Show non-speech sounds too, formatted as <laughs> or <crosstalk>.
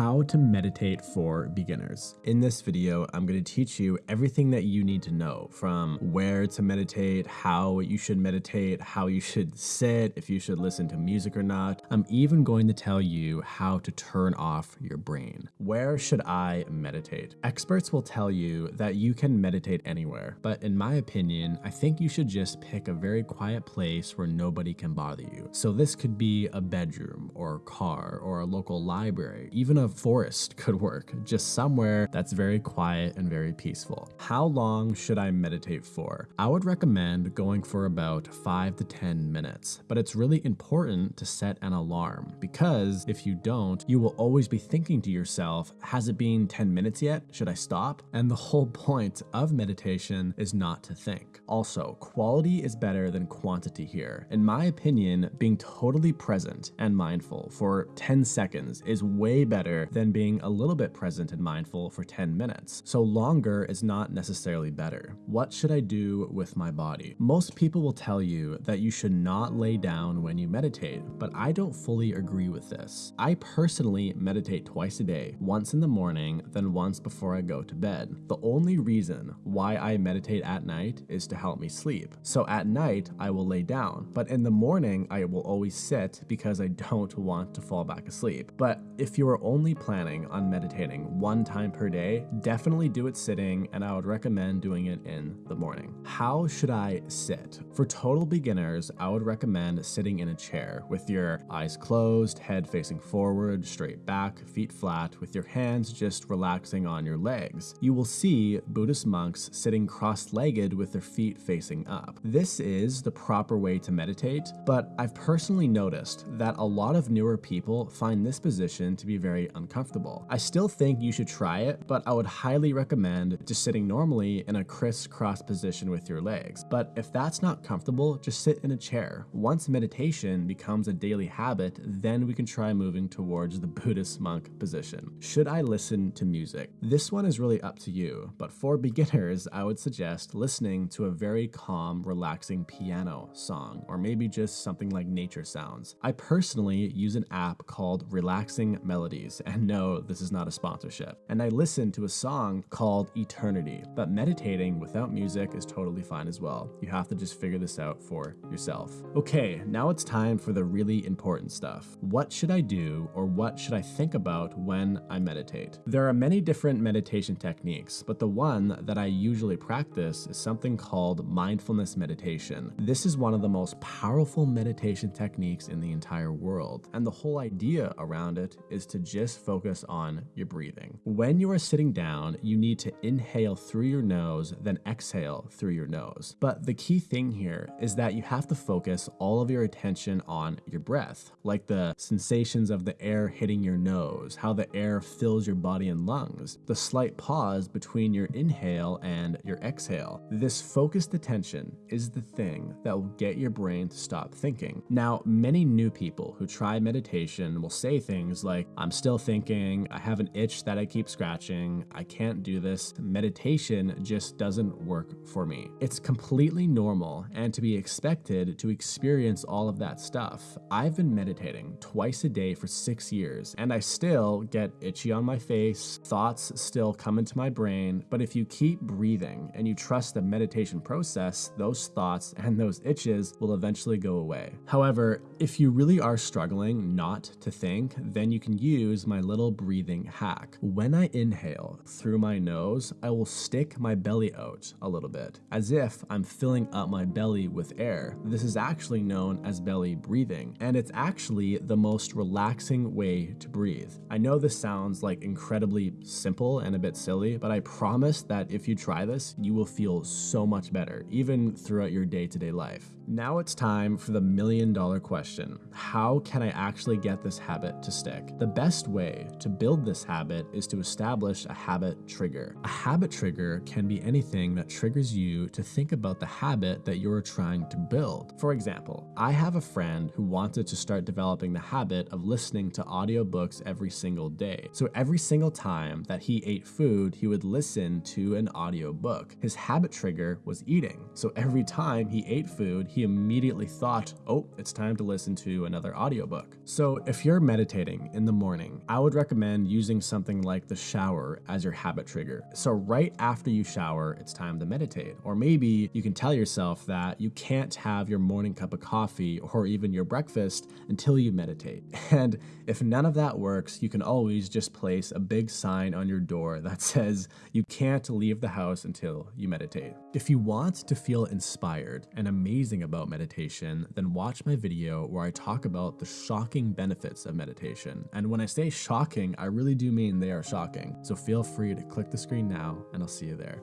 how to meditate for beginners. In this video, I'm going to teach you everything that you need to know from where to meditate, how you should meditate, how you should sit, if you should listen to music or not. I'm even going to tell you how to turn off your brain. Where should I meditate? Experts will tell you that you can meditate anywhere, but in my opinion, I think you should just pick a very quiet place where nobody can bother you. So this could be a bedroom or a car or a local library, even a forest could work, just somewhere that's very quiet and very peaceful. How long should I meditate for? I would recommend going for about 5 to 10 minutes, but it's really important to set an alarm because if you don't, you will always be thinking to yourself, has it been 10 minutes yet? Should I stop? And the whole <laughs> point of meditation is not to think. Also, quality is better than quantity here. In my opinion, being totally present and mindful for 10 seconds is way better than being a little bit present and mindful for 10 minutes. So longer is not necessarily better. What should I do with my body? Most people will tell you that you should not lay down when you meditate, but I don't fully agree with this. I personally meditate twice a day, once in the morning, then once before I go to bed. The only reason why I meditate at night is to help me sleep. So at night, I will lay down, but in the morning, I will always sit because I don't want to fall back asleep. But if you are only planning on meditating one time per day, definitely do it sitting and I would recommend doing it in the morning. How should I sit? For total beginners, I would recommend sitting in a chair with your eyes closed, head facing forward, straight back, feet flat, with your hands just relaxing on your legs. You will see Buddhist monks sitting cross-legged with their feet facing up. This is the proper way to meditate, but I've personally noticed that a lot of newer people find this position to be very uncomfortable. I still think you should try it, but I would highly recommend just sitting normally in a crisscross position with your legs. But if that's not comfortable, just sit in a chair. Once meditation becomes a daily habit, then we can try moving towards the <laughs> Buddhist monk position. Should I listen to music? This one is really up to you, but for <laughs> beginners, I would suggest listening to a very calm, relaxing piano song, or maybe just something like nature sounds. I personally use an app called Relaxing Melodies, and no, this is not a sponsorship. And I listened to a song called Eternity, but meditating without music is totally fine as well. You have to just figure this out for yourself. Okay, now it's time for the really important stuff. What should I do or what should I think about when I meditate? There are many different meditation techniques, but the one that I usually practice is something called mindfulness meditation. This is one of the most powerful meditation techniques in the entire world, and the whole idea around it is to just focus on your breathing. When you are sitting down, you need to inhale through your nose, then exhale through your nose. But the key thing here is that you have to focus all of your attention on your breath, like the sensations of the air hitting your nose, how the air fills your body and lungs, the slight pause between your inhale and your exhale. This focused attention is the thing that will get your brain to stop thinking. Now, many new people who try meditation will say things like, I'm still thinking, I have an itch that I keep scratching, I can't do this, meditation just doesn't work for me. It's completely normal and to be expected to experience all of that stuff. I've been meditating twice a day for six years and I still get itchy on my face, thoughts still come into my brain, but if you keep breathing and you trust the meditation process, those thoughts and those itches will eventually go away. However, if you really are struggling not to think, then you can use my little breathing hack. When I inhale through my nose, I will stick my belly out a little bit, as if I'm filling up my belly with air. This is actually known as belly breathing, and it's actually the most relaxing way to breathe. I know this sounds like incredibly simple and a bit silly, but I promise that if you try this, you will feel so much better, even throughout your day-to-day -day life. Now it's time for the million dollar question. How can I actually get this habit to stick? The best way to build this habit is to establish a habit trigger. A habit trigger can be anything that triggers you to think about the habit that you're trying to build. For example, I have a friend who wanted to start developing the habit of listening to audiobooks every single day. So every single time that he ate food, he would listen to an audiobook. His habit trigger was eating. So every time he ate food, he immediately thought, oh, it's time to listen to another audiobook. So if you're meditating in the morning, I would recommend using something like the shower as your habit trigger. So right after you shower, it's time to meditate. Or maybe you can tell yourself that you can't have your morning cup of coffee or even your breakfast until you meditate. <laughs> And if none of that works, you can always just place a big sign on your door <laughs> that says you can't leave the house until you meditate. If you want to feel inspired and amazing about meditation, then watch my video where I talk about the shocking benefits of meditation. And when I say shocking, I really do mean they are shocking. So feel free to click the screen now and I'll see you there.